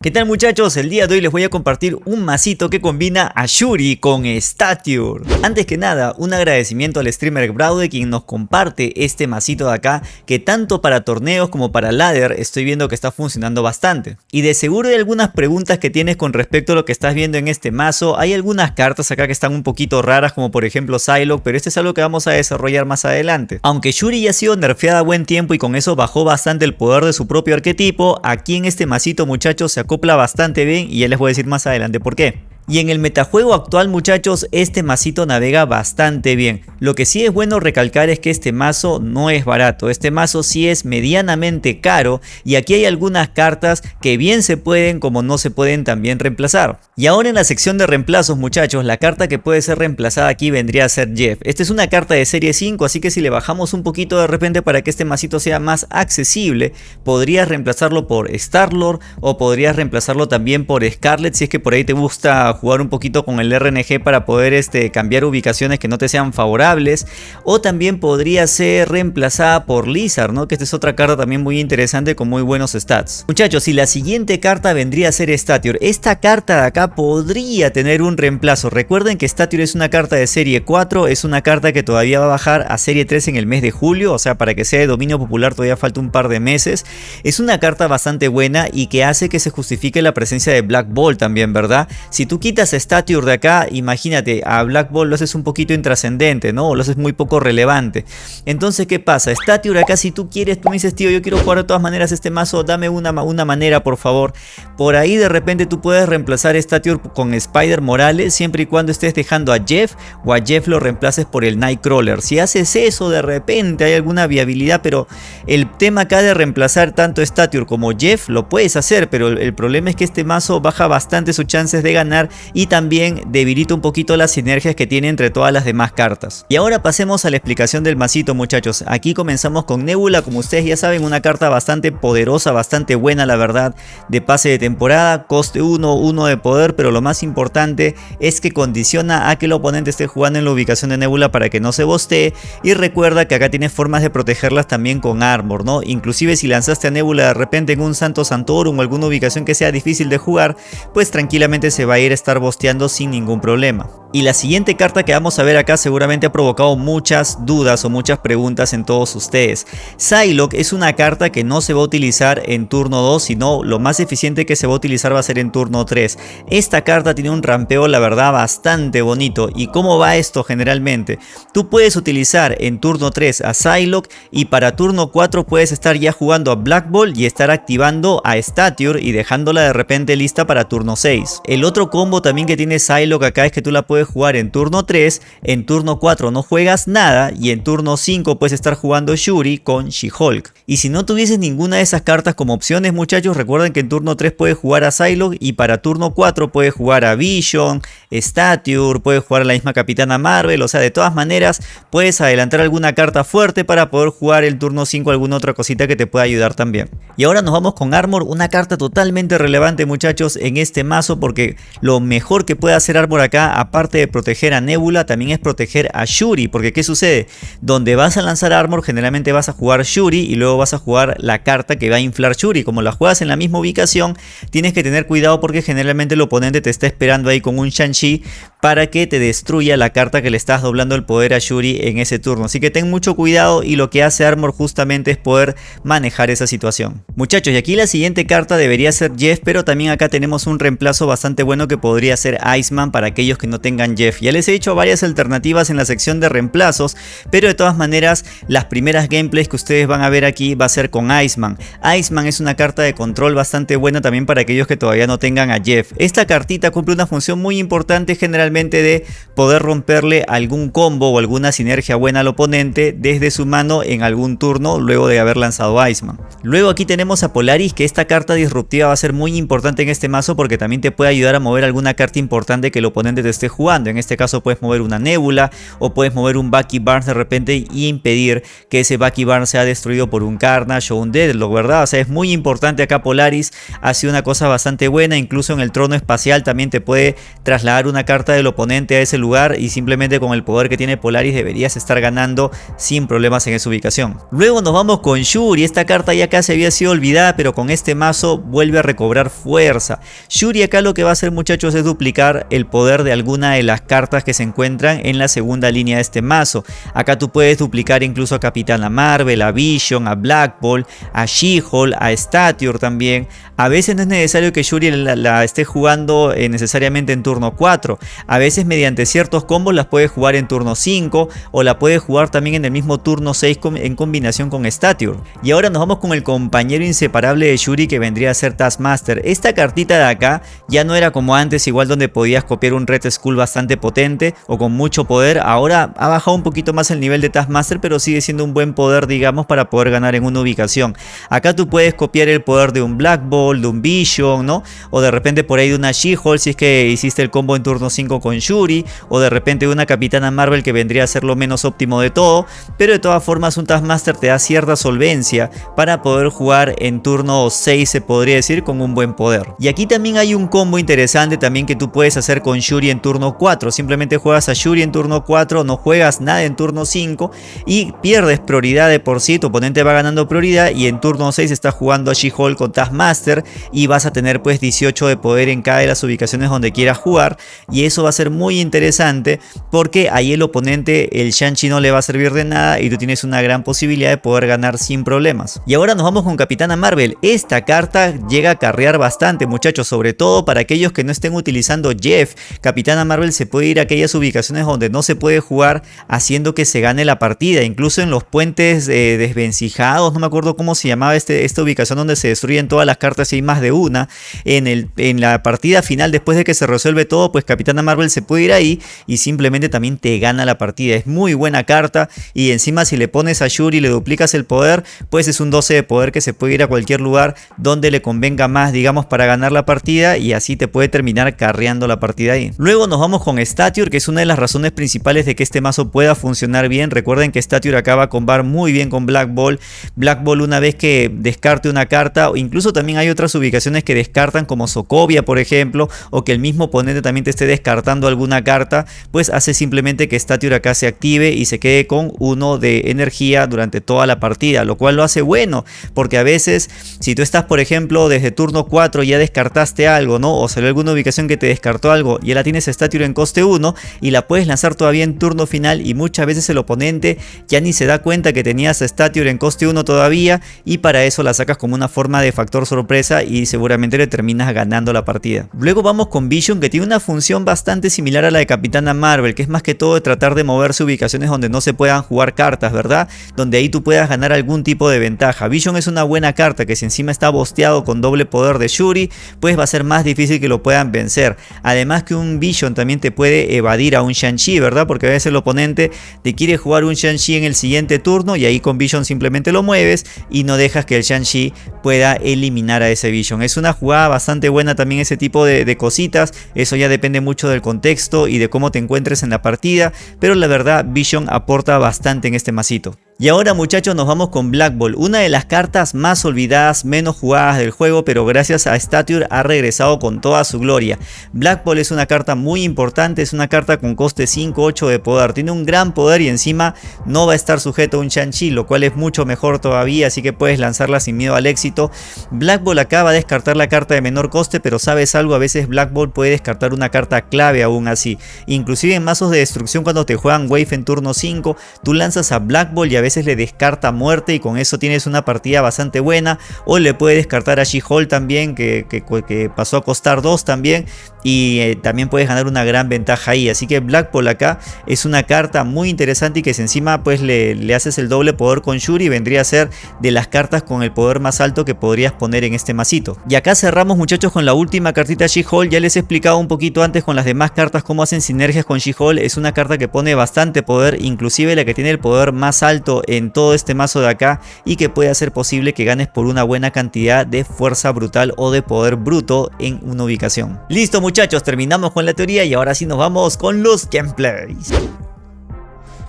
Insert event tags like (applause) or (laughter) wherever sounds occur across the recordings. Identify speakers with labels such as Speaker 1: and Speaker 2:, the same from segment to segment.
Speaker 1: ¿Qué tal muchachos? El día de hoy les voy a compartir un masito que combina a Shuri con Stature. Antes que nada, un agradecimiento al streamer Braude quien nos comparte este masito de acá que tanto para torneos como para ladder estoy viendo que está funcionando bastante. Y de seguro hay algunas preguntas que tienes con respecto a lo que estás viendo en este mazo. Hay algunas cartas acá que están un poquito raras como por ejemplo Psylocke, pero este es algo que vamos a desarrollar más adelante. Aunque Shuri ya ha sido nerfeada a buen tiempo y con eso bajó bastante el poder de su propio arquetipo, aquí en este masito muchachos se acopla bastante bien y ya les voy a decir más adelante por qué. Y en el metajuego actual muchachos, este masito navega bastante bien. Lo que sí es bueno recalcar es que este mazo no es barato, este mazo sí es medianamente caro y aquí hay algunas cartas que bien se pueden como no se pueden también reemplazar. Y ahora en la sección de reemplazos muchachos, la carta que puede ser reemplazada aquí vendría a ser Jeff. Esta es una carta de serie 5, así que si le bajamos un poquito de repente para que este masito sea más accesible, podrías reemplazarlo por Starlord o podrías reemplazarlo también por Scarlet si es que por ahí te gusta jugar un poquito con el RNG para poder este, cambiar ubicaciones que no te sean favorables. O también podría ser reemplazada por Lizard, ¿no? que esta es otra carta también muy interesante con muy buenos stats. Muchachos, y la siguiente carta vendría a ser Stature. Esta carta de acá podría tener un reemplazo. Recuerden que Stature es una carta de serie 4, es una carta que todavía va a bajar a serie 3 en el mes de julio, o sea, para que sea de dominio popular todavía falta un par de meses. Es una carta bastante buena y que hace que se justifique la presencia de Black Ball también, ¿verdad? Si tú quitas Stature de acá, imagínate, a Black Ball lo haces un poquito intrascendente, ¿no? Lo haces muy poco relevante. Entonces, ¿qué pasa? Stature acá, si tú quieres, tú me dices, tío, yo quiero jugar de todas maneras este mazo, dame una, una manera, por favor. Por ahí de repente tú puedes reemplazar Stature con Spider Morales, siempre y cuando estés dejando a Jeff o a Jeff lo reemplaces por el Nightcrawler. Si haces eso, de repente hay alguna viabilidad, pero el tema acá de reemplazar tanto Stature como Jeff, lo puedes hacer, pero el problema es que este mazo baja bastante sus chances de ganar y también debilita un poquito las sinergias que tiene entre todas las demás cartas. Y ahora pasemos a la explicación del masito muchachos. Aquí comenzamos con Nebula, como ustedes ya saben, una carta bastante poderosa, bastante buena la verdad, de pase de temporada, coste 1, 1 de poder, pero lo más importante es que condiciona a que el oponente esté jugando en la ubicación de Nebula para que no se bostee y recuerda que acá tienes formas de protegerlas también con Armor, ¿no? Inclusive si lanzaste a Nebula de repente en un Santo Santorum o alguna ubicación que sea difícil de jugar, pues tranquilamente se va a ir estar bosteando sin ningún problema. Y la siguiente carta que vamos a ver acá seguramente ha provocado muchas dudas o muchas preguntas en todos ustedes. Psylocke es una carta que no se va a utilizar en turno 2, sino lo más eficiente que se va a utilizar va a ser en turno 3. Esta carta tiene un rampeo la verdad bastante bonito. ¿Y cómo va esto generalmente? Tú puedes utilizar en turno 3 a Psylocke y para turno 4 puedes estar ya jugando a Black Ball y estar activando a Stature y dejándola de repente lista para turno 6. El otro combo también que tiene Psylocke acá es que tú la puedes jugar en turno 3, en turno 4 no juegas nada y en turno 5 puedes estar jugando Shuri con She-Hulk. Y si no tuvieses ninguna de esas cartas como opciones muchachos, recuerden que en turno 3 puedes jugar a Psylocke y para turno 4 puedes jugar a Vision, Stature, puedes jugar a la misma Capitana Marvel, o sea de todas maneras puedes adelantar alguna carta fuerte para poder jugar el turno 5 alguna otra cosita que te pueda ayudar también. Y ahora nos vamos con Armor, una carta totalmente relevante muchachos en este mazo porque lo mejor que puede hacer Armor acá aparte de proteger a Nebula también es proteger a Shuri, porque ¿qué sucede? Donde vas a lanzar Armor generalmente vas a jugar Shuri y luego vas a jugar la carta que va a inflar Shuri, como la juegas en la misma ubicación tienes que tener cuidado porque generalmente el oponente te está esperando ahí con un Shang-Chi para que te destruya la carta que le estás doblando el poder a Shuri en ese turno, así que ten mucho cuidado y lo que hace Armor justamente es poder manejar esa situación. Muchachos y aquí la siguiente carta debería ser Jeff, pero también acá tenemos un reemplazo bastante bueno que podría ser Iceman para aquellos que no tengan Jeff. Ya les he dicho varias alternativas en la sección de reemplazos, pero de todas maneras las primeras gameplays que ustedes van a ver aquí va a ser con Iceman. Iceman es una carta de control bastante buena también para aquellos que todavía no tengan a Jeff. Esta cartita cumple una función muy importante generalmente de poder romperle algún combo o alguna sinergia buena al oponente desde su mano en algún turno luego de haber lanzado Iceman. Luego aquí tenemos a Polaris que esta carta disruptiva va a ser muy importante en este mazo porque también te puede ayudar a mover alguna carta importante que el oponente te esté jugando. En este caso puedes mover una Nebula o puedes mover un Bucky Barnes de repente y impedir que ese Bucky Barnes sea destruido por un Carnage o un Deadlock, ¿verdad? O sea, es muy importante acá Polaris. Ha sido una cosa bastante buena. Incluso en el trono espacial también te puede trasladar una carta del oponente a ese lugar y simplemente con el poder que tiene Polaris deberías estar ganando sin problemas en esa ubicación. Luego nos vamos con Shuri, esta carta ya casi había sido olvidada pero con este mazo vuelve a recobrar fuerza. Shuri acá lo que va a hacer muchachos es duplicar el poder de alguna de las cartas que se encuentran en la segunda línea de este mazo. Acá tú puedes duplicar incluso a Capitana Marvel, a Vision, a Black Ball, a She-Hulk, a Stature también. A veces no es necesario que Shuri la, esté jugando eh, necesariamente en turno 4. A veces mediante ciertos combos las puedes jugar en turno 5 o la puedes jugar también en el mismo turno 6 en combinación con Stature. Y ahora nos vamos con el compañero inseparable de Shuri que vendría a ser Taskmaster. Esta cartita de acá ya no era como antes igual donde podías copiar un Red Skull bastante potente o con mucho poder. Ahora ha bajado un poquito más el nivel de Taskmaster pero sigue siendo un buen poder digamos para poder ganar en una ubicación. Acá tú puedes copiar el poder de un Black Ball, de un Vision, ¿no? O de repente por ahí de una She-Hulk si es que hiciste el combo en turno 5 con Shuri. O de repente de una Capitana Marvel que vendría a ser lo menos óptimo de todo. Pero de todas formas un Taskmaster te da cierta solvencia para poder jugar en turno 6 se podría decir con un buen poder. Y aquí también hay un combo interesante también que tú puedes hacer con Shuri en turno 4. Simplemente juegas a Shuri en turno 4, no juegas nada en turno 5 y pierdes prioridad de por sí. Tu oponente va ganando prioridad y en turno 6 está jugando a She-Hulk con Taskmaster y vas a tener pues 18 de poder en cada de las ubicaciones donde quieras jugar y eso va a ser muy interesante porque ahí el oponente, el Shang-Chi no le va a servir de nada y tú tienes una gran posibilidad de poder ganar sin problemas. Y ahora nos vamos con Capitana Marvel. Esta carta llega a carrear bastante muchachos, sobre todo para aquellos que no estén utilizando Jeff. Capitana Marvel se puede ir a aquellas ubicaciones donde no se puede jugar haciendo que se gane la partida. Incluso en los puentes eh, desvencijados, no me acuerdo cómo se llamaba este, esta ubicación donde se destruyen todas las cartas y hay más de una. En, el, en la partida final, después de que se resuelve todo, pues Capitana Marvel se puede ir ahí y simplemente también te gana la partida. Es muy buena carta y encima si le pones a Shuri y le duplicas el poder, pues es un 12 de poder que se puede ir a cualquier lugar donde le convenga más, digamos, para ganar la partida y así te puede terminar carreando la partida ahí. Luego nos vamos con Stature, que es una de las razones principales de que este mazo pueda funcionar bien. Recuerden que Stature acaba a combar muy bien con Black Ball. Black Ball una vez que descarte una carta, o incluso también hay otras ubicaciones que descartan como Sokovia, por ejemplo, o que el mismo oponente también te esté descartando alguna carta, pues hace simplemente que Stature acá se active y se quede con uno de energía durante toda la partida, lo cual lo hace bueno, porque a veces si tú estás por ejemplo desde turno 4 ya descartaste algo, ¿no? O salió alguna ubicación que te descartó algo ya la tienes Stature en coste 1 y la puedes lanzar todavía en turno final y muchas veces el oponente ya ni se da cuenta que tenías Stature en coste 1 todavía y para eso la sacas como una forma de factor sorpresa y seguramente le terminas ganando la partida. Luego vamos con Vision que tiene una función bastante similar a la de Capitana Marvel, que es más que todo de tratar de moverse ubicaciones donde no se puedan jugar cartas, ¿verdad? Donde ahí tú puedas ganar algún tipo de ventaja. Vision es una buena carta que si encima está bosteado con doble poder de Shuri, pues va a ser más difícil que lo puedan vencer. Además que un Vision también te puede evadir a un Shang-Chi, ¿verdad? Porque a veces el oponente te quiere jugar un Shang-Chi en el siguiente turno y ahí con Vision simplemente lo mueves y no dejas que el Shang-Chi pueda eliminar a ese Vision. Es una jugada bastante buena también ese tipo de, de cositas, eso ya depende mucho del contexto y de cómo te encuentres en la partida, pero la verdad Vision aporta bastante en este masito. Y ahora muchachos nos vamos con Black Ball, una de las cartas más olvidadas, menos jugadas del juego, pero gracias a Stature ha regresado con toda su gloria. Black Ball es una carta muy importante, es una carta con coste 5-8 de poder, tiene un gran poder y encima no va a estar sujeto a un Shang-Chi, lo cual es mucho mejor todavía, así que puedes lanzarla sin miedo al éxito. Black Ball acaba de descartar la carta de menor coste, pero sabes algo, a veces Black Ball puede descartar una carta clave aún así. Inclusive en mazos de destrucción cuando te juegan Wave en turno 5, tú lanzas a Black Ball y a veces le descarta muerte y con eso tienes una partida bastante buena. O le puede descartar a She-Hulk también, que, que, pasó a costar 2 también. Y eh, también puedes ganar una gran ventaja ahí. Así que Blackpool acá es una carta muy interesante y que si encima pues le, le haces el doble poder con Shuri vendría a ser de las cartas con el poder más alto que podrías poner en este masito. Y acá cerramos muchachos con la última cartita She-Hulk. Ya les he explicado un poquito antes con las demás cartas cómo hacen sinergias con She-Hulk. Es una carta que pone bastante poder, inclusive la que tiene el poder más alto en todo este mazo de acá y que puede hacer posible que ganes por una buena cantidad de fuerza brutal o de poder bruto en una ubicación. Listo muchachos, terminamos con la teoría y ahora sí nos vamos con los gameplays.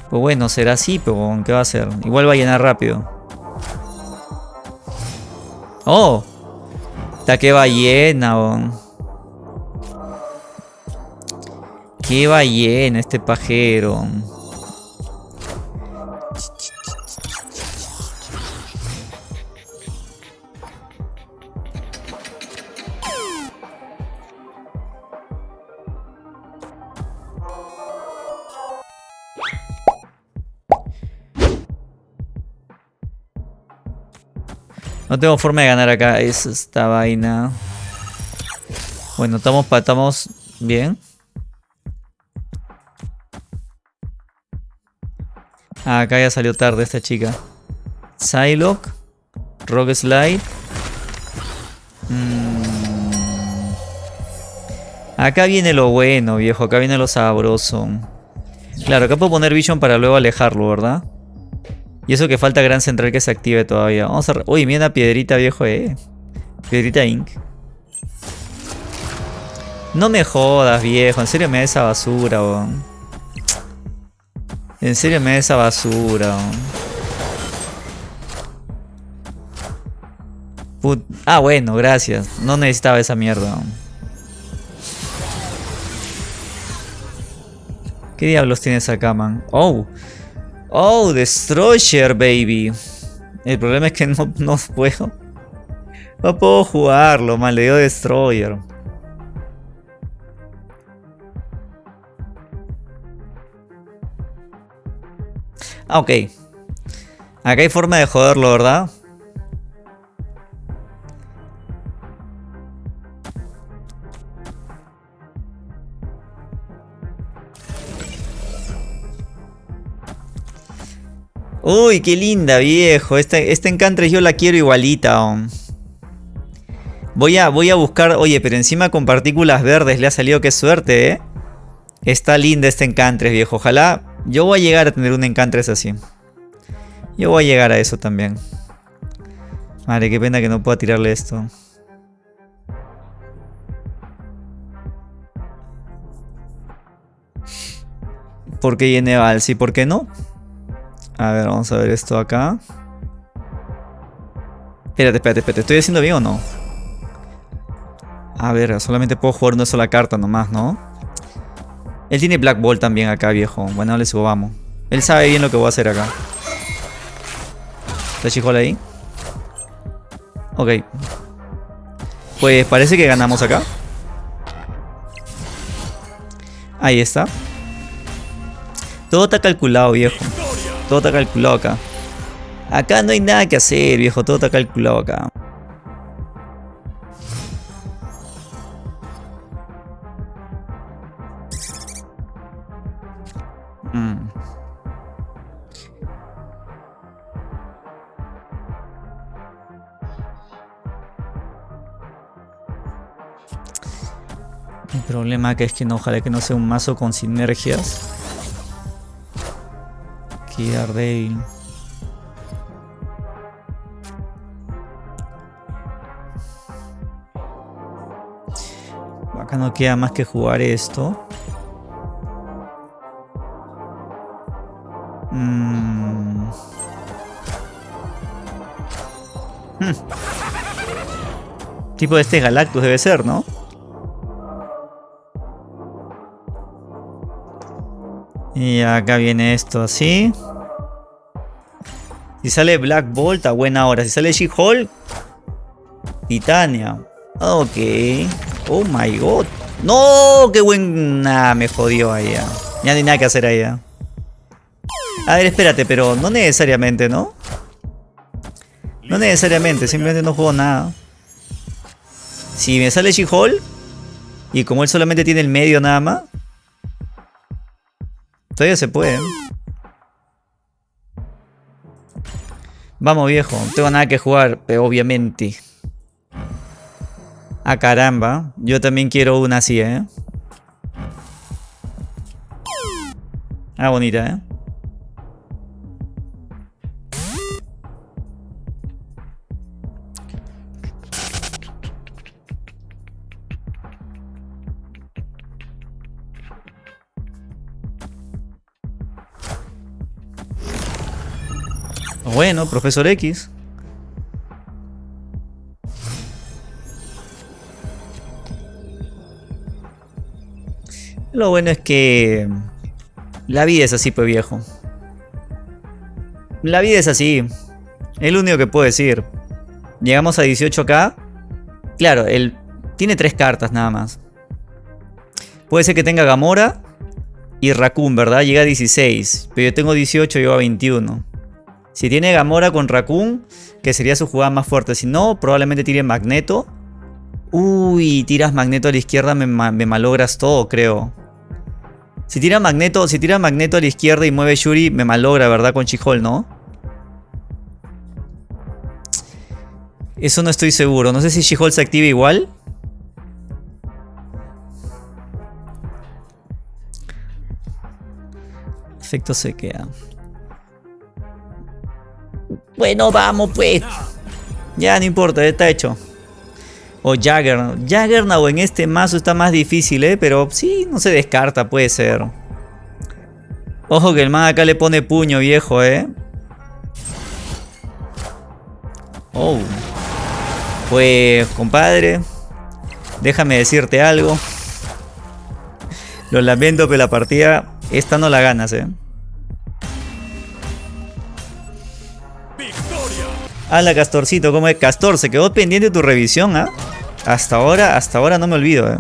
Speaker 1: Pues bueno, será así, pero ¿qué va a hacer? Igual va a llenar rápido. ¡Oh! Está que ballena, Qué ballena este pajero. No tengo forma de ganar acá. Es esta vaina. Bueno, estamos, estamos bien. Ah, acá ya salió tarde esta chica. Psylocke. Rock Slide. Mm. Acá viene lo bueno, viejo. Acá viene lo sabroso. Claro, acá puedo poner Vision para luego alejarlo, ¿verdad? Y eso que falta Gran Central que se active todavía. Vamos a... Uy, mira una piedrita, viejo, eh. Piedrita Ink. No me jodas, viejo. En serio me da esa basura, weón. En serio me da esa basura, weón. Ah, bueno, gracias. No necesitaba esa mierda. ¿Qué diablos tienes acá, man? Oh, Oh, Destroyer, baby. El problema es que no, no puedo. No puedo jugarlo, mal, le dio Destroyer. Ah, ok. Acá hay forma de joderlo, ¿verdad? Uy, qué linda, viejo. Esta, esta Encantress yo la quiero igualita. Voy a, voy a buscar... Oye, pero encima con partículas verdes le ha salido qué suerte, ¿eh? Está linda esta Encantress, viejo. Ojalá... Yo voy a llegar a tener un Encantress así. Yo voy a llegar a eso también. Madre, qué pena que no pueda tirarle esto. ¿Por qué Yeneval? Sí, ¿por qué no? A ver, vamos a ver esto acá. Espérate, espérate, espérate. ¿Estoy haciendo bien o no? A ver, solamente puedo jugar una sola carta nomás, ¿no? Él tiene Black Ball también acá, viejo. Bueno, le subo, vamos. Él sabe bien lo que voy a hacer acá. ¿Está chijola ahí? Ok. Pues parece que ganamos acá. Ahí está. Todo está calculado, viejo. Todo está calculado acá. Acá no hay nada que hacer, viejo. Todo está calculado acá. Mm. El problema que es que no, ojalá que no sea un mazo con sinergias. Acá no queda más que jugar esto. Mm. Hmm. Tipo de este Galactus debe ser, ¿no? Y acá viene esto así. Si sale Black Bolt a buena hora. Si sale She-Hulk, Titania. Ok. Oh my god. No, qué buena. Me jodió ahí. Ya. no hay nada que hacer ahí. A ver, espérate, pero no necesariamente, ¿no? No necesariamente, simplemente no juego nada. Si me sale She-Hulk, y como él solamente tiene el medio nada más, todavía se puede. Vamos viejo, no tengo nada que jugar, pero obviamente. Ah, caramba. Yo también quiero una así, ¿eh? Ah, bonita, ¿eh? Bueno, profesor X. Lo bueno es que... La vida es así, pues viejo. La vida es así. Es lo único que puedo decir. Llegamos a 18k. Claro, él tiene tres cartas nada más. Puede ser que tenga Gamora y Raccoon, ¿verdad? Llega a 16. Pero yo tengo 18 y yo a 21. Si tiene Gamora con Raccoon, que sería su jugada más fuerte. Si no, probablemente tire Magneto. Uy, tiras Magneto a la izquierda, me, malogras todo, creo. Si tira Magneto, si tira Magneto a la izquierda y mueve Shuri, me malogra, ¿verdad? Con Chihol, ¿no? Eso no estoy seguro. No sé si She-Hulk se activa igual. Efecto se queda. Bueno, vamos pues. Ya, no importa, está hecho. O Jaggernaut. Jaggernaut en este mazo está más difícil, ¿eh? Pero sí, no se descarta, puede ser. Ojo que el man acá le pone puño, viejo, ¿eh? Oh. Pues, compadre. Déjame decirte algo. Lo lamento, pero la partida esta no la ganas, eh. La Castorcito, ¿cómo es? Castor, se quedó pendiente tu revisión, ¿ah? Hasta ahora, hasta ahora no me olvido, ¿eh?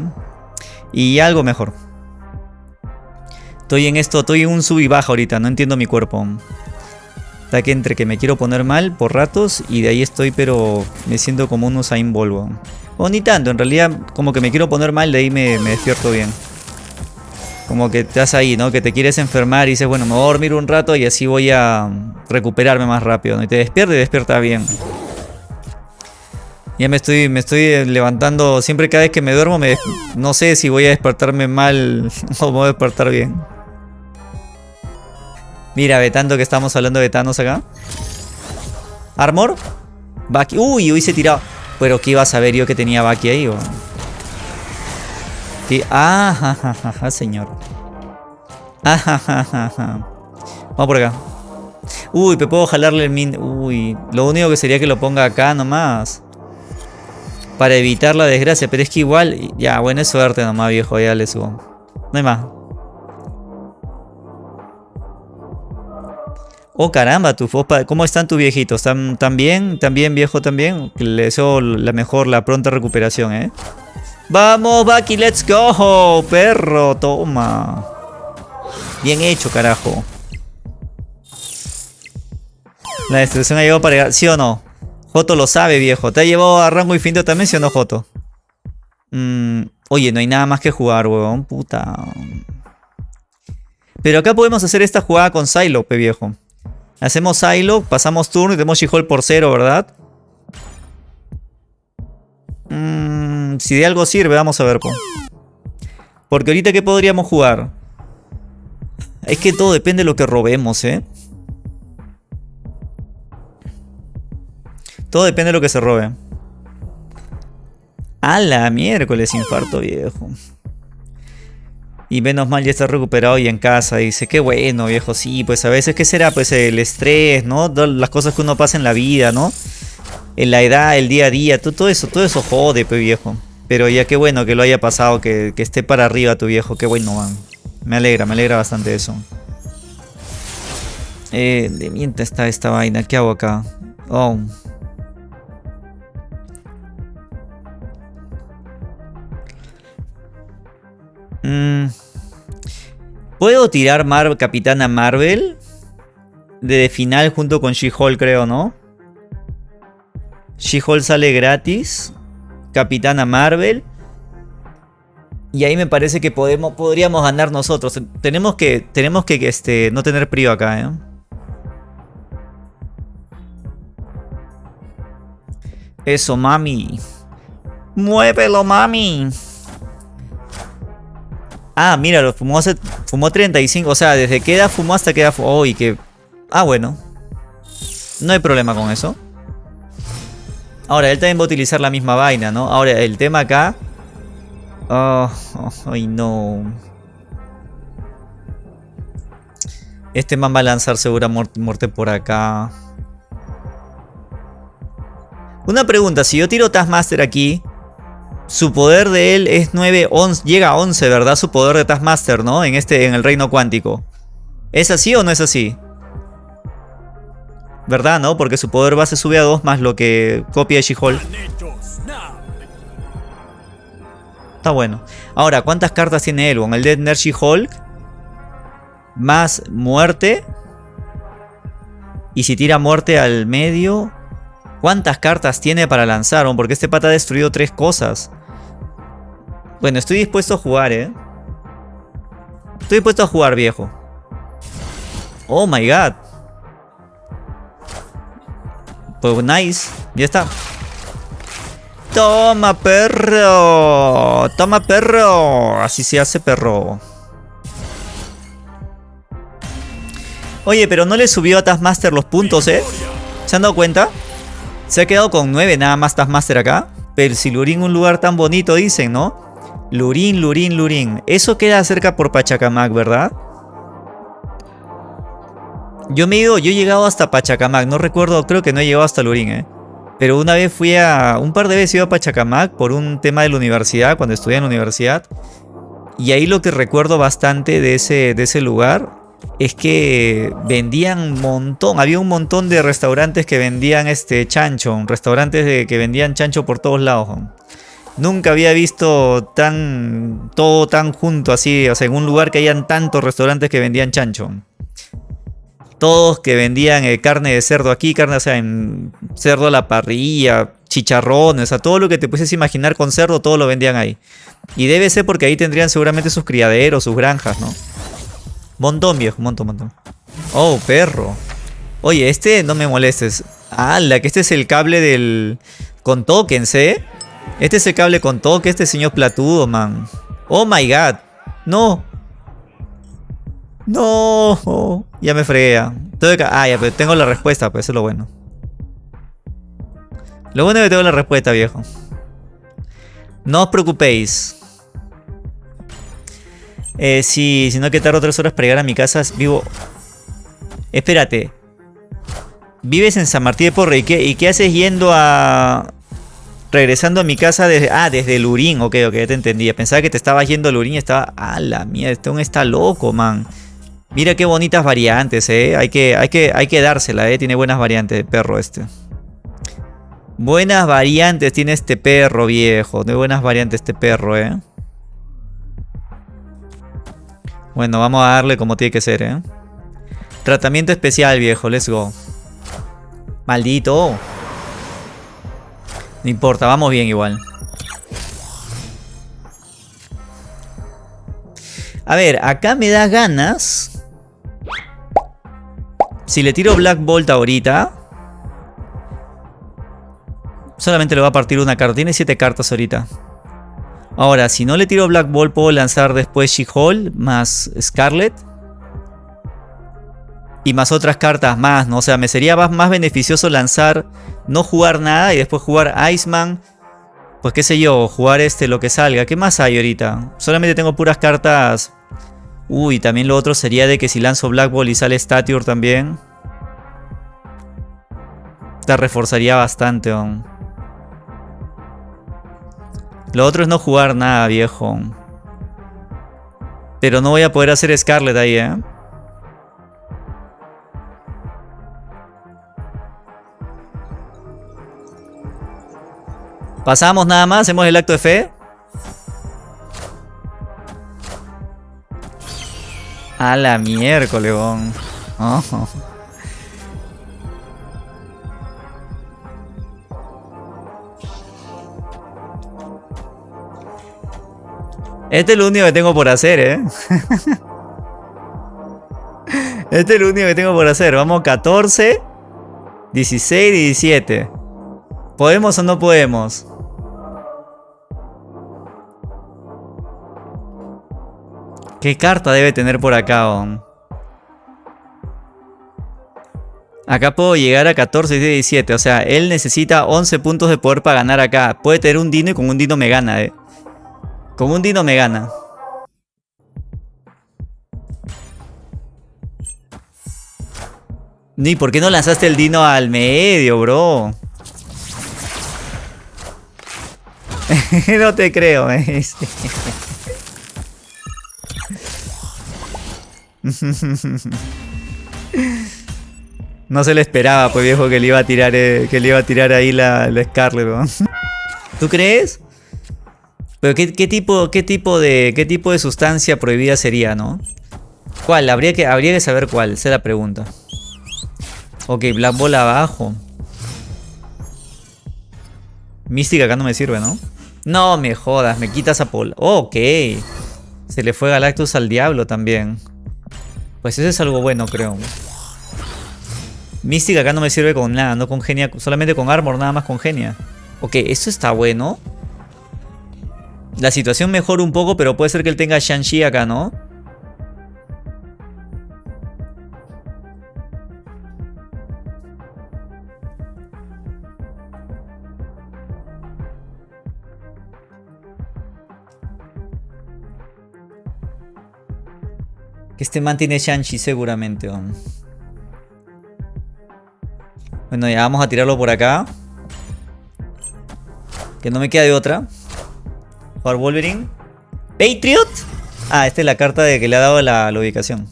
Speaker 1: Y algo mejor. Estoy en esto, estoy en un sub y baja ahorita, no entiendo mi cuerpo. Está que entre que me quiero poner mal por ratos y de ahí estoy, pero me siento como un Usain Volvo. O ni tanto, en realidad como que me quiero poner mal, de ahí me despierto bien. Como que estás ahí, ¿no? Que te quieres enfermar y dices, bueno, me voy a dormir un rato y así voy a recuperarme más rápido, ¿no? Y te despierta y despierta bien. Ya me estoy, me estoy levantando, siempre cada vez que me duermo, no sé si voy a despertarme mal (laughs) o voy a despertar bien. Mira, vetando que estamos hablando de Thanos acá. ¿Armor? Baki. Uy, se tirado. Pero ¿qué iba a saber yo que tenía Baki ahí? Ah, ja, señor. Ah, Vamos por acá. Uy, me puedo jalarle el min... Uy, lo único que sería que lo ponga acá nomás. Para evitar la desgracia. Pero es que igual... Ya, buena suerte nomás, viejo. Ya le subo. No hay más. Oh, caramba, tu ¿cómo están tus viejitos? ¿Están, ¿Están bien? ¿Están bien, viejo, también? Le deseo la mejor, la pronta recuperación, ¿eh? Vamos, Baki, let's go, perro, toma. Bien hecho, carajo. La destrucción ha llegado para llegar, ¿sí o no? Joto lo sabe, viejo. ¿Te ha llevado a rango infinito también, sí o no, Joto? Mm, oye, no hay nada más que jugar, weón. Puta. Pero acá podemos hacer esta jugada con Psylocke, viejo. Hacemos Psylocke, pasamos turno y tenemos She-Hulk por cero, ¿verdad? Mmm, si de algo sirve, vamos a ver. Porque ahorita, ¿qué podríamos jugar? Es que todo depende de lo que robemos, ¿eh? Todo depende de lo que se robe. A la miércoles, infarto viejo. Y menos mal ya está recuperado y en casa. Dice, qué bueno, viejo. Sí, pues a veces, ¿qué será? Pues el estrés, ¿no? Las cosas que uno pasa en la vida, ¿no? En la edad, el día a día, todo, eso, todo eso jode, pe viejo. Pero ya qué bueno que lo haya pasado, que, esté para arriba tu viejo, qué bueno, man. Me alegra, me alegra bastante eso. Eh, de mienta está esta vaina, ¿qué hago acá? Oh. Mm. ¿Puedo tirar Mar Capitana Marvel? De final junto con She-Hulk, creo, ¿no? She-Hulk sale gratis. Capitana Marvel. Y ahí me parece que podemos, podríamos ganar nosotros. Tenemos que, tenemos que este, no tener frío acá, ¿eh? Eso, mami. Muévelo, mami. Ah, míralo, fumó, hace, fumó 35. O sea, desde que edad fumó hasta que edad fumó. Oh, que... Ah, bueno. No hay problema con eso. Ahora, él también va a utilizar la misma vaina, ¿no? Ahora, el tema acá... Oh, ay, no. Este man va a lanzar segura muerte por acá. Una pregunta, si yo tiro Taskmaster aquí Su poder de él es 9, 11, llega a 11, ¿verdad? Su poder de Taskmaster, ¿no? En este, en el reino cuántico. ¿Es así o no es así? ¿Verdad, no? Porque su poder base sube a 2 más lo que copia de She-Hulk. Está bueno. Ahora, ¿cuántas cartas tiene Elwon? El de Energy Hulk. Más muerte. Y si tira muerte al medio. ¿Cuántas cartas tiene para lanzar? Porque este pata ha destruido tres cosas. Bueno, estoy dispuesto a jugar, ¿eh? Estoy dispuesto a jugar, viejo. Oh my god. Pues nice. Ya está. Toma, perro. Toma, perro. Así se hace, perro. Oye, pero no le subió a Taskmaster los puntos, ¿eh? ¿Se han dado cuenta? Se ha quedado con 9 nada más Taskmaster acá. Pero si Lurín un lugar tan bonito, dicen, ¿no? Lurín, Lurín, Lurín. Eso queda cerca por Pachacamac, ¿verdad? Yo me he ido, yo he llegado hasta Pachacamac. No recuerdo, creo que no he llegado hasta Lurín, ¿eh? Pero una vez fui a... Un par de veces iba a Pachacamac por un tema de la universidad, cuando estudié en la universidad. Y ahí lo que recuerdo bastante de ese, de ese lugar es que vendían un montón, había un montón de restaurantes que vendían este chancho, restaurantes que vendían chancho por todos lados. Nunca había visto tan todo tan junto así, o sea, en un lugar que hayan tantos restaurantes que vendían chancho todos que vendían eh, carne de cerdo aquí, carne, o sea, en cerdo a la parrilla, chicharrones, o sea, todo lo que te puedes imaginar con cerdo, todo lo vendían ahí. Y debe ser porque ahí tendrían seguramente sus criaderos, sus granjas, ¿no? Montón, viejo, montón, montón. Oh, perro. Oye, este no me molestes. ¡Hala! Que este es el cable del... Con tokens, ¿eh? Este es el cable con toque, este señor platudo, man. Oh my god. No. No, ya me fregué. Ah, ya, pero tengo la respuesta, pues eso es lo bueno. Lo bueno es que tengo la respuesta, viejo. No os preocupéis. Eh, si no que tardo tres horas para llegar a mi casa, vivo... Espérate. Vives en San Martín de Porre. ¿Y qué, ¿Y qué haces yendo a... Regresando a mi casa desde... Ah, desde Lurín. Ok, ok, ya te entendía. Pensaba que te estabas yendo a Lurín y estaba... Ah, la mierda, este está loco, man. Mira qué bonitas variantes, eh. Hay que, hay que, hay que dársela, eh. Tiene buenas variantes de perro este. Buenas variantes tiene este perro, viejo. De buenas variantes este perro, eh. Bueno, vamos a darle como tiene que ser, eh. Tratamiento especial, viejo. Let's go. Maldito. No importa, vamos bien igual. A ver, acá me da ganas si le tiro Black Bolt ahorita... Solamente le va a partir una carta. Tiene 7 cartas ahorita. Ahora, si no le tiro Black Bolt, puedo lanzar después She-Hulk más Scarlet. Y más otras cartas más, ¿no? O sea, me sería más beneficioso lanzar, no jugar nada y después jugar Iceman. Pues qué sé yo, jugar este, lo que salga. ¿Qué más hay ahorita? Solamente tengo puras cartas Uy, también lo otro sería de que si lanzo Black Ball y sale Stature también. Te reforzaría bastante, aún. Lo otro es no jugar nada, viejo. Pero no voy a poder hacer Scarlet ahí, ¿eh? Pasamos nada más, hacemos el acto de fe. A la miércoles, oh. Este es lo único que tengo por hacer, ¿eh? (laughs) este es lo único que tengo por hacer. Vamos 14, 16 y 17. ¿Podemos o no podemos? ¿Qué carta debe tener por acá, Acá puedo llegar a 14 y 17. O sea, él necesita 11 puntos de poder para ganar acá. Puede tener un dino y con un dino me gana, eh. Con un dino me gana. Ni, ¿por qué no lanzaste el dino al medio, bro? (laughs) no te creo, No se le esperaba, pues viejo, que le iba a tirar, eh, que le iba a tirar ahí la, Scarlet, ¿Tú crees? Pero ¿qué, tipo, qué, tipo de, ¿qué tipo de sustancia prohibida sería, no? ¿Cuál? Habría que, habría que saber cuál, esa es la pregunta. Ok, Black Ball abajo. Mística acá no me sirve, ¿no? No me jodas, me quitas a Paul. ok. Se le fue Galactus al diablo también. Pues eso es algo bueno, creo. Mística acá no me sirve con nada, no con genia, solamente con armor, nada más con genia. Ok, eso está bueno. La situación mejora un poco, pero puede ser que él tenga Shang-Chi acá, ¿no? Que este man tiene Shang-Chi seguramente. Bueno, ya vamos a tirarlo por acá. Que no me queda de otra. Por Wolverine. Patriot. Ah, esta es la carta de que le ha dado la, ubicación.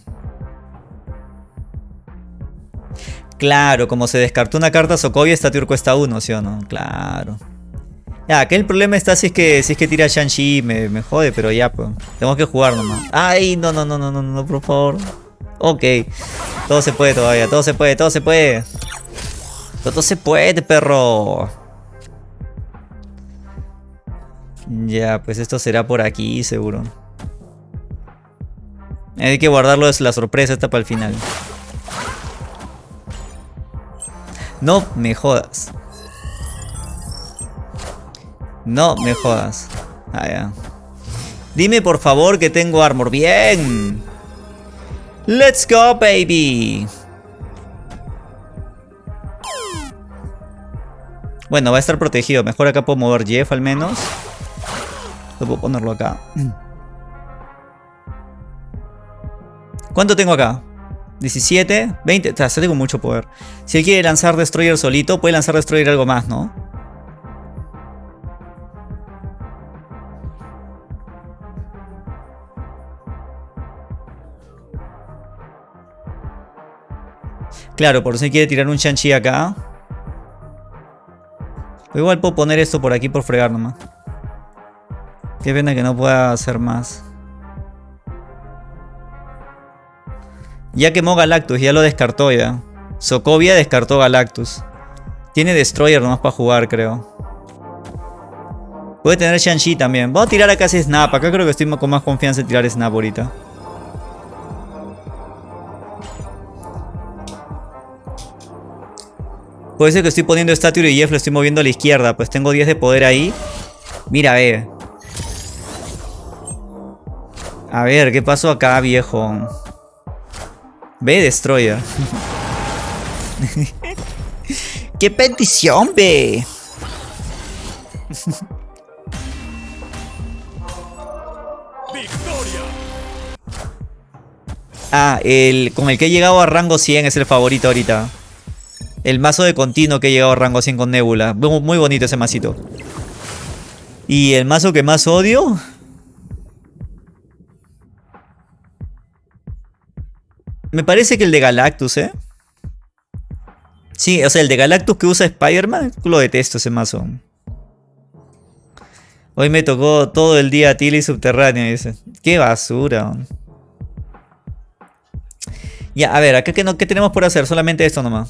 Speaker 1: Claro, como se descartó una carta Sokovia, esta tier cuesta uno, ¿sí o no? Claro. Ya, que el problema está si es que si es que tira Shang-Chi, me, me, jode, pero ya, pues. Tenemos que jugar nomás. Ay, no, no, no, no, no, no, por favor. Ok. Todo se puede todavía, todo se puede, todo se puede. Todo se puede, perro. Ya, pues esto será por aquí, seguro. Hay que guardarlo, es la sorpresa esta para el final. No me jodas. No me jodas. Ah, ya. Dime por favor que tengo armor. Bien. Let's go, baby. Bueno, va a estar protegido. Mejor acá puedo mover Jeff al menos. Puedo ponerlo acá. (clears throat) ¿Cuánto tengo acá? 17, 20, o sea, tengo mucho poder. Si él quiere lanzar Destroyer solito, puede lanzar Destroyer algo más, ¿no? Claro, por si quiere tirar un Shang-Chi acá. igual puedo poner esto por aquí por fregar nomás. Qué pena que no pueda hacer más. Ya quemó Galactus, ya lo descartó ya. Sokovia descartó Galactus. Tiene Destroyer nomás para jugar, creo. Puede tener Shang-Chi también. Voy a tirar acá ese Snap. Acá creo que estoy con más confianza en tirar Snap ahorita. Puede ser que estoy poniendo Statue y Jeff lo estoy moviendo a la izquierda. Pues tengo 10 de poder ahí. Mira, ve. A ver, ¿qué pasó acá, viejo? Ve, Destroyer. (laughs) ¡Qué petición, ve! Ah, el con el que he llegado a rango 100 es el favorito ahorita. El mazo de continuo que he llegado a rango 100 con Nebula. Muy bonito ese masito. Y el mazo que más odio... Me parece que el de Galactus, ¿eh? Sí, o sea, el de Galactus que usa Spider-Man, lo detesto ese mazo. Hoy me tocó todo el día Tilly Subterráneo, dice. Qué basura. Ya, a ver, acá qué, no, qué tenemos por hacer, solamente esto nomás.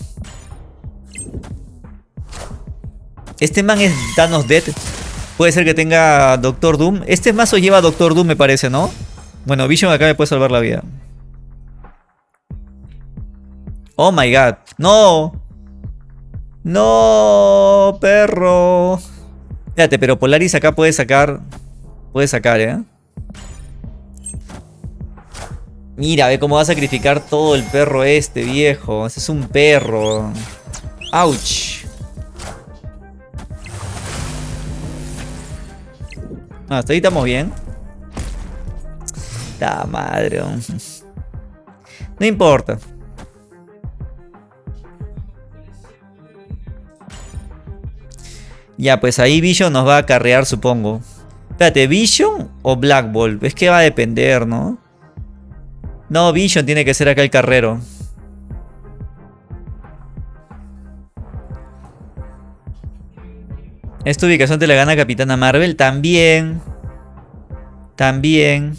Speaker 1: Este man es Thanos Dead. Puede ser que tenga Doctor Doom. Este mazo lleva Doctor Doom, me parece, ¿no? Bueno, Vision acá me puede salvar la vida. Oh my god. No. No, perro. Fíjate, pero Polaris acá puede sacar... Puede sacar, ¿eh? Mira, ve cómo va a sacrificar todo el perro este, viejo. Ese es un perro. Ouch. Ah, hasta ahí estamos bien. La madre. No importa. Ya, pues ahí Vision nos va a carrear, supongo. Espérate, ¿Vision o Black Ball? Es que va a depender, ¿no? No, Vision tiene que ser acá el carrero. Esta ubicación te la gana Capitana Marvel. También. También.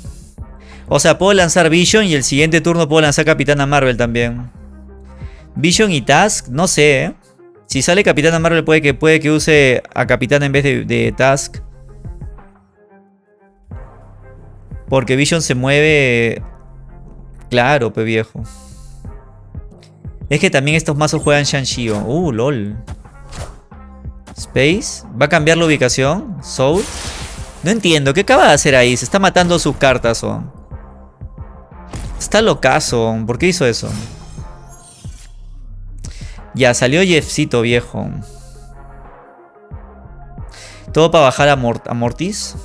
Speaker 1: O sea, puedo lanzar Vision y el siguiente turno puedo lanzar Capitana Marvel también. Vision y Task, no sé. ¿eh? Si sale Capitana Marvel puede que, puede que use a Capitana en vez de, Task. Porque Vision se mueve... Claro, pe viejo. Es que también estos mazos juegan Shang-Chi. Uh, lol. Space. ¿Va a cambiar la ubicación? Soul. No entiendo. ¿Qué acaba de hacer ahí? Se está matando sus cartas. Oh. Está locazo. ¿Por qué hizo eso? Ya, salió Jeffcito, viejo. Todo para bajar a, Mortis.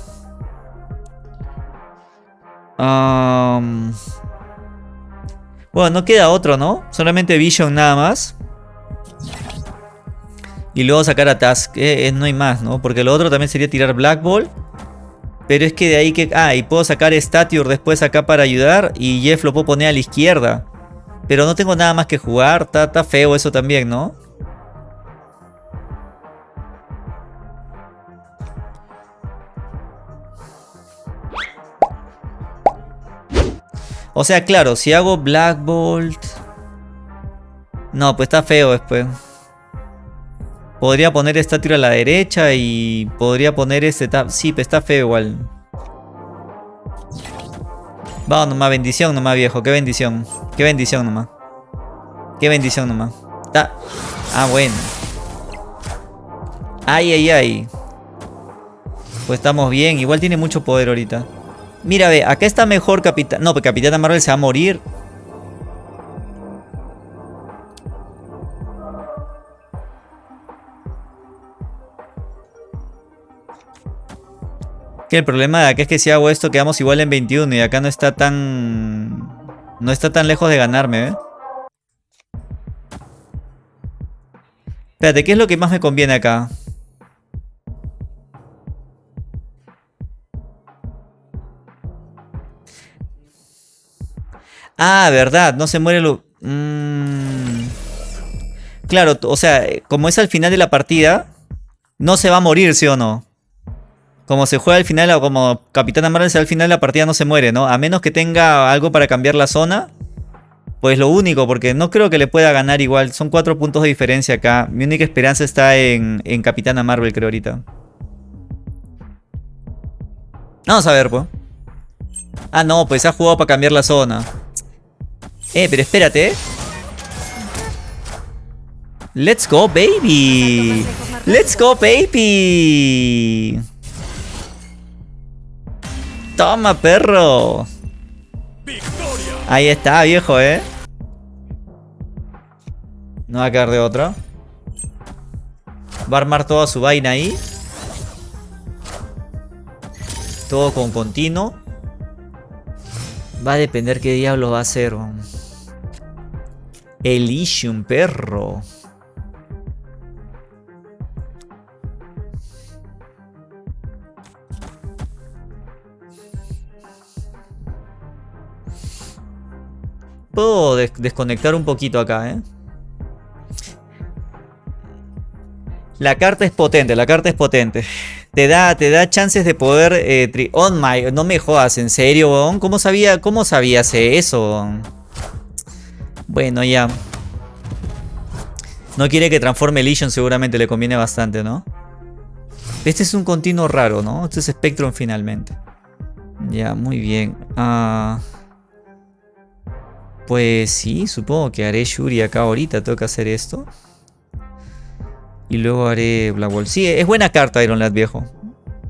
Speaker 1: Bueno, no queda otro, ¿no? Solamente Vision nada más. Y luego sacar a Task. Eh, no hay más, ¿no? Porque lo otro también sería tirar Black Ball. Pero es que de ahí que... Ah, y puedo sacar Stature después acá para ayudar. Y Jeff lo puedo poner a la izquierda. Pero no tengo nada más que jugar. Está, feo eso también, ¿no? O sea, claro, si hago Black Bolt... No, pues está feo después. Podría poner esta tira a la derecha y podría poner este... Sí, pero está feo igual. Vamos nomás, bendición nomás viejo, qué bendición. Qué bendición nomás. Qué bendición nomás. Ah, bueno. Ay, ay, ay. Pues estamos bien, igual tiene mucho poder ahorita. Mira, ve, acá está mejor Capitán... No, pues Capitán Marvel se va a morir. El problema de acá es que si hago esto quedamos igual en 21 y acá no está tan... No está tan lejos de ganarme, ¿eh? Espérate, ¿qué es lo que más me conviene acá? Ah, verdad, no se muere lo... Mm. Claro, o sea, como es al final de la partida, no se va a morir, ¿sí o no? Como se juega al final, o como Capitán Marvel al final la partida no se muere, ¿no? A menos que tenga algo para cambiar la zona. Pues lo único, porque no creo que le pueda ganar igual. Son cuatro puntos de diferencia acá. Mi única esperanza está en, en Capitana Marvel, creo ahorita. Vamos a ver, pues. Ah, no, pues ha jugado para cambiar la zona. Eh, pero espérate. Let's go, baby. Let's go, baby. Toma, perro. Ahí está, viejo, ¿eh? No va a quedar de otra. Va a armar toda su vaina ahí. Todo con continuo. Va a depender qué diablo va a hacer. Elysium, perro. Puedo desconectar un poquito acá, ¿eh? La carta es potente, la carta es potente. Te da, te da chances de poder... Eh, on my... No me jodas, ¿en serio, ¿Cómo sabía, cómo sabías eso, Bueno, ya. No quiere que transforme Legion, seguramente le conviene bastante, ¿no? Este es un continuo raro, ¿no? Este es Spectrum finalmente. Ya, muy bien. Ah... Pues sí, supongo que haré Shuri acá ahorita, que hacer esto. Y luego haré Wall. Sí, es buena carta Iron Lad, viejo.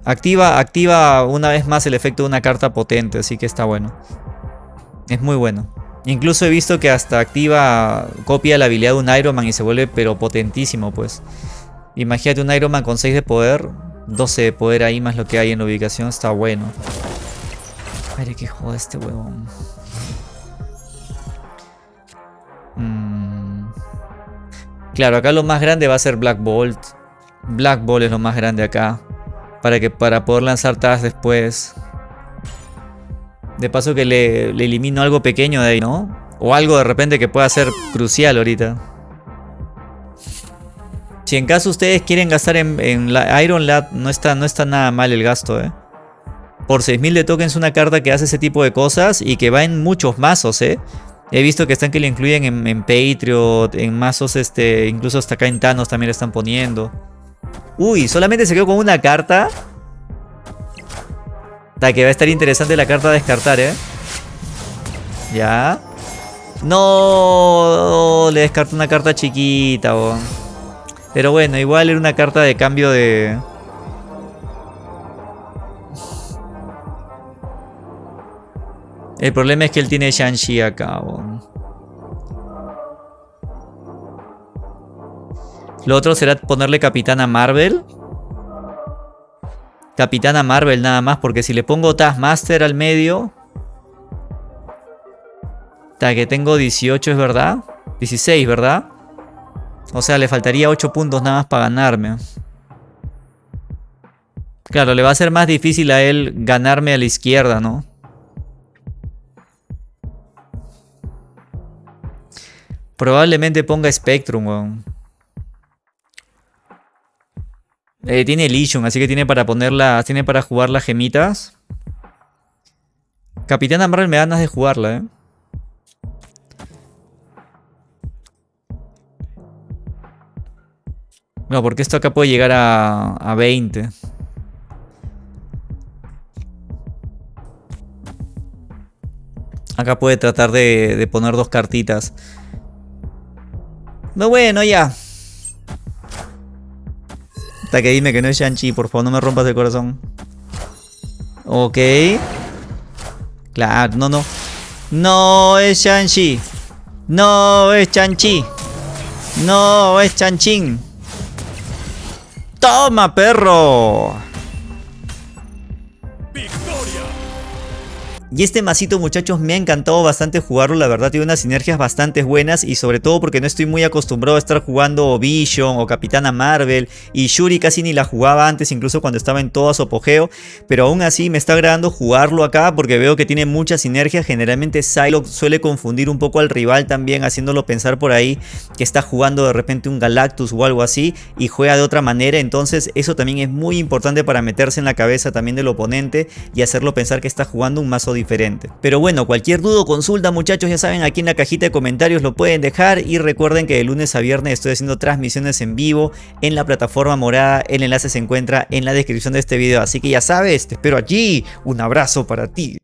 Speaker 1: Activa, activa una vez más el efecto de una carta potente, así que está bueno. Es muy bueno. Incluso he visto que hasta activa, copia la habilidad de un Iron Man y se vuelve pero potentísimo, pues. Imagínate un Iron Man con 6 de poder, 12 de poder ahí más lo que hay en la ubicación, está bueno. Madre que joda este huevón. Claro, acá lo más grande va a ser Black Bolt. Black Ball es lo más grande acá. Para, que, para poder lanzar Taz después. De paso que le, le elimino algo pequeño de ahí, ¿no? O algo de repente que pueda ser crucial ahorita. Si en caso ustedes quieren gastar en, la Iron Lad, no está, no está nada mal el gasto, ¿eh? Por 6000 de tokens una carta que hace ese tipo de cosas y que va en muchos mazos, ¿eh? He visto que están que le incluyen en, en Patriot, en mazos, este, incluso hasta acá en Thanos también le están poniendo. Uy, solamente se quedó con una carta. Da que va a estar interesante la carta a descartar, ¿eh? Ya. No, le descarto una carta chiquita, Pero bueno, igual era una carta de cambio de... El problema es que él tiene Shang-Chi acá, Lo otro será ponerle Capitana Marvel. Capitana Marvel nada más, porque si le pongo Taskmaster al medio... Hasta que tengo 18, ¿es verdad? 16, ¿verdad? O sea, le faltaría 8 puntos nada más para ganarme. Claro, le va a ser más difícil a él ganarme a la izquierda, ¿no? Probablemente ponga Spectrum, weón. Eh, tiene Legion, así que tiene para ponerla. Tiene para jugar las gemitas. Capitana Marvel me da ganas de jugarla, eh. No, porque esto acá puede llegar a, a 20. Acá puede tratar de, de poner dos cartitas. No, bueno, ya que dime que no es Shang-Chi, por favor, no me rompas el corazón. Ok. Claro, no, no. No es Shang-Chi. No es Shang-Chi. No es Chan-Chin. ¡Toma, perro! Y este masito muchachos me ha encantado bastante jugarlo, la verdad tiene unas sinergias bastante buenas y sobre todo porque no estoy muy acostumbrado a estar jugando Vision o Capitana Marvel y Shuri casi ni la jugaba antes incluso cuando estaba en todo su apogeo, pero aún así me está agradando jugarlo acá porque veo que tiene mucha sinergia, generalmente Psylocke suele confundir un poco al rival también haciéndolo pensar por ahí que está jugando de repente un Galactus o algo así y juega de otra manera, entonces eso también es muy importante para meterse en la cabeza también del oponente y hacerlo pensar que está jugando un mazo diferente diferente. Pero bueno, cualquier duda o consulta muchachos ya saben aquí en la cajita de comentarios lo pueden dejar y recuerden que de lunes a viernes estoy haciendo transmisiones en vivo en la plataforma morada, el enlace se encuentra en la descripción de este video, así que ya sabes, te espero allí, un abrazo para ti.